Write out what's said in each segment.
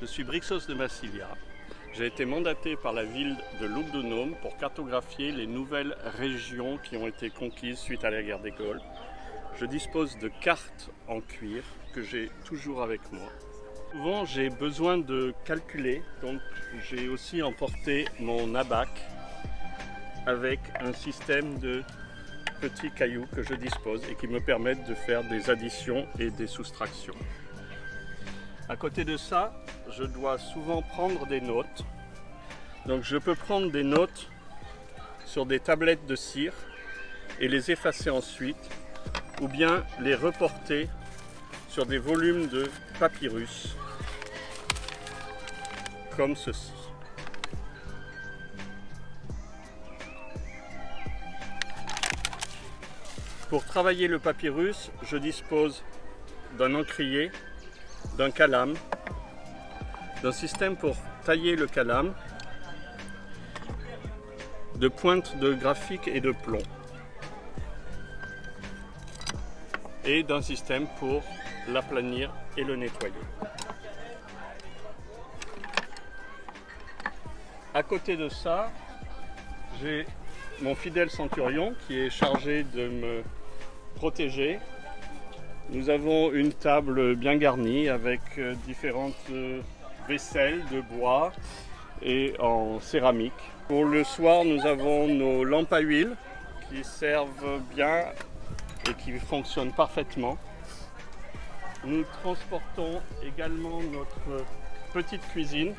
Je suis Brixos de Massilia. J'ai été mandaté par la ville de Lugdunum pour cartographier les nouvelles régions qui ont été conquises suite à la guerre des Gaules. Je dispose de cartes en cuir que j'ai toujours avec moi. Souvent j'ai besoin de calculer, donc j'ai aussi emporté mon abac avec un système de petits cailloux que je dispose et qui me permettent de faire des additions et des soustractions. À côté de ça, je dois souvent prendre des notes. Donc je peux prendre des notes sur des tablettes de cire et les effacer ensuite ou bien les reporter sur des volumes de papyrus comme ceci. Pour travailler le papyrus, je dispose d'un encrier, d'un calame, d'un système pour tailler le calame, de pointes de graphique et de plomb, et d'un système pour l'aplanir et le nettoyer. À côté de ça, j'ai mon fidèle centurion qui est chargé de me protéger. Nous avons une table bien garnie avec euh, différentes euh, vaisselles de bois et en céramique. Pour le soir, nous avons nos lampes à huile qui servent bien et qui fonctionnent parfaitement. Nous transportons également notre petite cuisine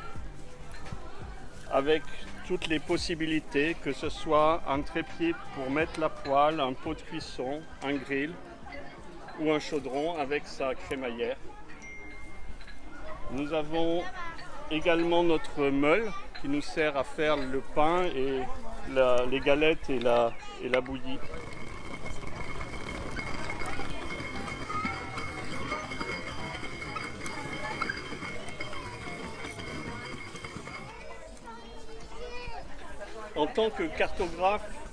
avec toutes les possibilités, que ce soit un trépied pour mettre la poêle, un pot de cuisson, un grill ou un chaudron avec sa crémaillère. Nous avons également notre meule qui nous sert à faire le pain et les galettes et la, et la bouillie. En tant que cartographe,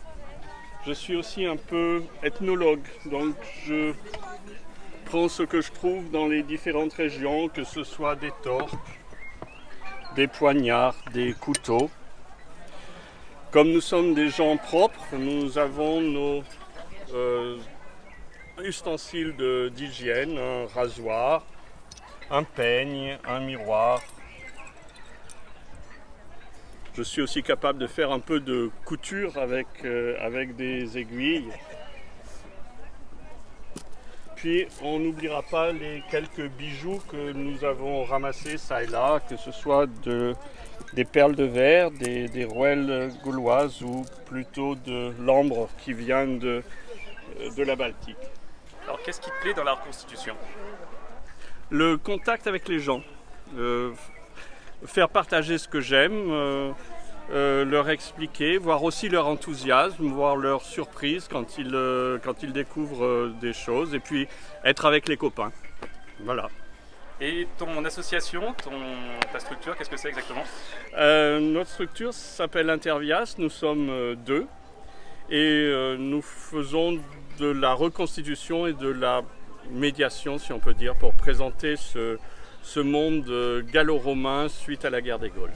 je suis aussi un peu ethnologue, donc je prends ce que je trouve dans les différentes régions, que ce soit des torques, des poignards, des couteaux. Comme nous sommes des gens propres, nous avons nos euh, ustensiles d'hygiène, un rasoir, un peigne, un miroir, je suis aussi capable de faire un peu de couture avec, euh, avec des aiguilles. Puis on n'oubliera pas les quelques bijoux que nous avons ramassés ça et là, que ce soit de, des perles de verre, des, des rouelles gauloises ou plutôt de l'ambre qui vient de, de la Baltique. Alors qu'est-ce qui te plaît dans la reconstitution? Le contact avec les gens. Euh, faire partager ce que j'aime, euh, euh, leur expliquer, voir aussi leur enthousiasme, voir leur surprise quand ils, euh, quand ils découvrent des choses, et puis être avec les copains. Voilà. Et ton association, ton, ta structure, qu'est-ce que c'est exactement? Notre structure s'appelle Intervias, nous sommes deux, et nous faisons de la reconstitution et de la médiation, si on peut dire, pour présenter ce, ce monde gallo-romain suite à la guerre des Gaules.